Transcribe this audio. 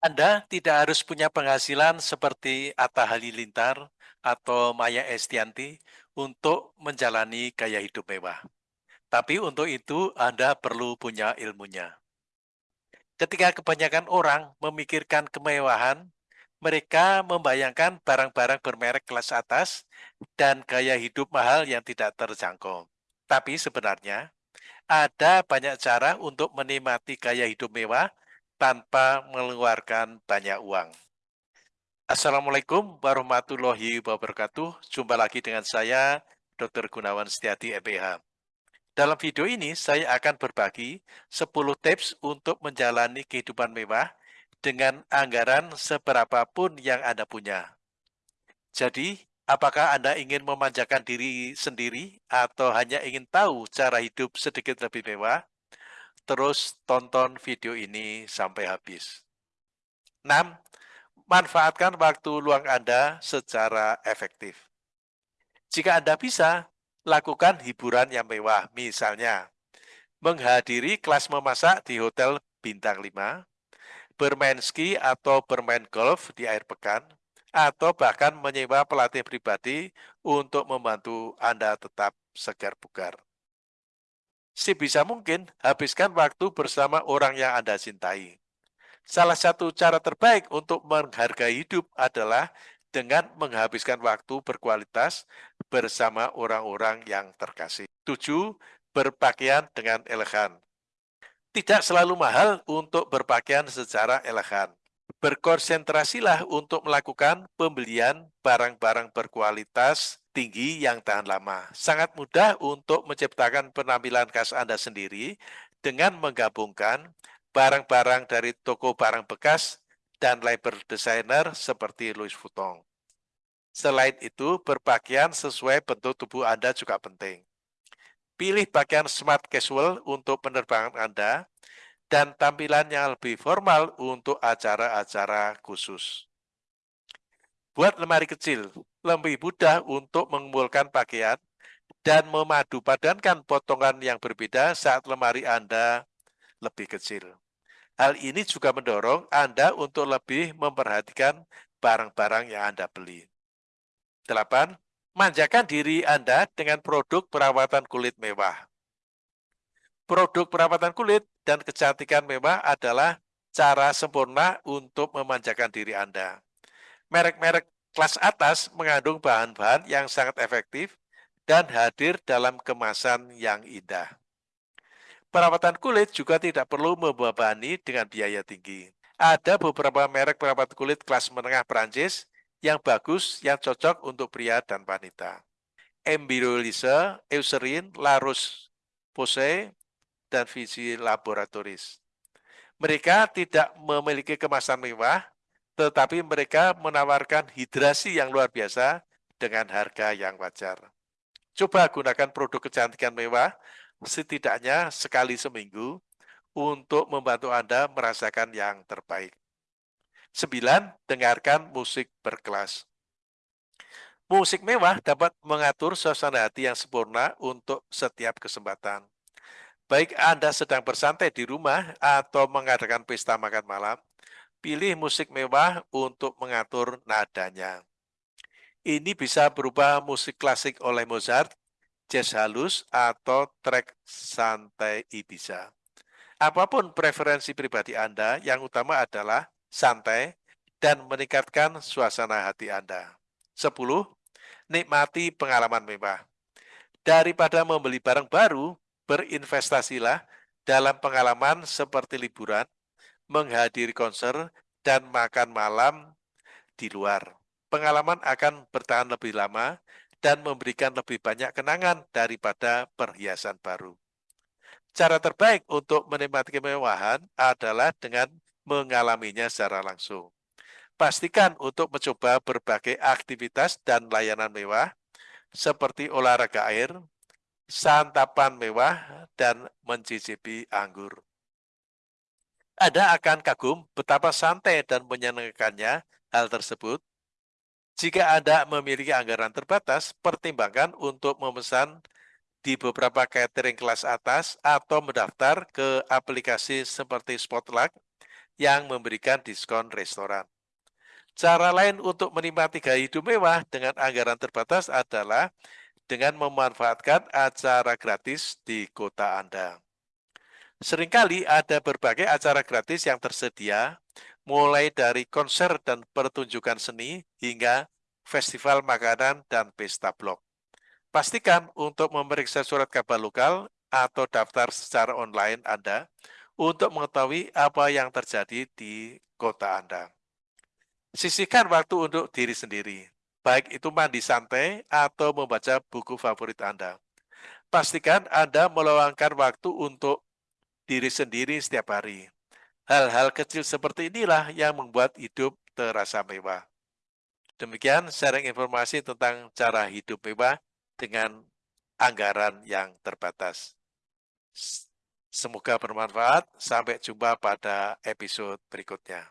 Anda tidak harus punya penghasilan seperti Atta Halilintar atau Maya Estianty untuk menjalani gaya hidup mewah. Tapi untuk itu Anda perlu punya ilmunya. Ketika kebanyakan orang memikirkan kemewahan, mereka membayangkan barang-barang bermerek kelas atas dan gaya hidup mahal yang tidak terjangkau. Tapi sebenarnya, ada banyak cara untuk menikmati gaya hidup mewah tanpa mengeluarkan banyak uang. Assalamualaikum warahmatullahi wabarakatuh. Jumpa lagi dengan saya, Dr. Gunawan Setiadi, MPH. Dalam video ini, saya akan berbagi 10 tips untuk menjalani kehidupan mewah dengan anggaran seberapapun yang Anda punya. Jadi, apakah Anda ingin memanjakan diri sendiri atau hanya ingin tahu cara hidup sedikit lebih mewah? Terus tonton video ini sampai habis. 6. Manfaatkan waktu luang Anda secara efektif. Jika Anda bisa, lakukan hiburan yang mewah, misalnya menghadiri kelas memasak di hotel bintang 5, bermain ski atau bermain golf di air pekan, atau bahkan menyewa pelatih pribadi untuk membantu Anda tetap segar bugar. Sebisa mungkin, habiskan waktu bersama orang yang Anda cintai. Salah satu cara terbaik untuk menghargai hidup adalah dengan menghabiskan waktu berkualitas bersama orang-orang yang terkasih. Tujuh, berpakaian dengan elegan. Tidak selalu mahal untuk berpakaian secara elegan. Berkonsentrasilah untuk melakukan pembelian barang-barang berkualitas tinggi yang tahan lama. Sangat mudah untuk menciptakan penampilan khas Anda sendiri dengan menggabungkan barang-barang dari toko barang bekas dan label desainer seperti Louis Vuitton. Selain itu, berpakaian sesuai bentuk tubuh Anda juga penting. Pilih pakaian smart casual untuk penerbangan Anda dan tampilan yang lebih formal untuk acara-acara khusus. Buat lemari kecil, lebih mudah untuk mengumpulkan pakaian dan memadu padankan potongan yang berbeda saat lemari Anda lebih kecil. Hal ini juga mendorong Anda untuk lebih memperhatikan barang-barang yang Anda beli. 8. Manjakan diri Anda dengan produk perawatan kulit mewah. Produk perawatan kulit dan kecantikan mewah adalah cara sempurna untuk memanjakan diri Anda. Merek-merek kelas atas mengandung bahan-bahan yang sangat efektif dan hadir dalam kemasan yang indah. Perawatan kulit juga tidak perlu membebani dengan biaya tinggi. Ada beberapa merek perawat kulit kelas menengah Perancis yang bagus, yang cocok untuk pria dan wanita. Embryolise, Eucerin, Larus Posay, dan Visi Laboratoris. Mereka tidak memiliki kemasan mewah, tetapi mereka menawarkan hidrasi yang luar biasa dengan harga yang wajar. Coba gunakan produk kecantikan mewah setidaknya sekali seminggu untuk membantu Anda merasakan yang terbaik. Sembilan, dengarkan musik berkelas. Musik mewah dapat mengatur suasana hati yang sempurna untuk setiap kesempatan. Baik Anda sedang bersantai di rumah atau mengadakan pesta makan malam, Pilih musik mewah untuk mengatur nadanya. Ini bisa berupa musik klasik oleh Mozart, jazz halus, atau track santai Ibiza. Apa pun preferensi pribadi Anda, yang utama adalah santai dan meningkatkan suasana hati Anda. 10. Nikmati pengalaman mewah. Daripada membeli barang baru, berinvestasilah dalam pengalaman seperti liburan, menghadiri konser, dan makan malam di luar. Pengalaman akan bertahan lebih lama dan memberikan lebih banyak kenangan daripada perhiasan baru. Cara terbaik untuk menikmati kemewahan adalah dengan mengalaminya secara langsung. Pastikan untuk mencoba berbagai aktivitas dan layanan mewah seperti olahraga air, santapan mewah, dan mencicipi anggur. Anda akan kagum betapa santai dan menyenangkannya hal tersebut. Jika Anda memiliki anggaran terbatas, pertimbangkan untuk memesan di beberapa catering kelas atas atau mendaftar ke aplikasi seperti Spotlight yang memberikan diskon restoran. Cara lain untuk menikmati gaya hidup mewah dengan anggaran terbatas adalah dengan memanfaatkan acara gratis di kota Anda. Seringkali ada berbagai acara gratis yang tersedia, mulai dari konser dan pertunjukan seni hingga festival makanan dan pesta blog. Pastikan untuk memeriksa surat kabar lokal atau daftar secara online Anda untuk mengetahui apa yang terjadi di kota Anda. Sisihkan waktu untuk diri sendiri, baik itu mandi santai atau membaca buku favorit Anda. Pastikan Anda meluangkan waktu untuk diri sendiri setiap hari. Hal-hal kecil seperti inilah yang membuat hidup terasa mewah. Demikian sharing informasi tentang cara hidup mewah dengan anggaran yang terbatas. Semoga bermanfaat. Sampai jumpa pada episode berikutnya.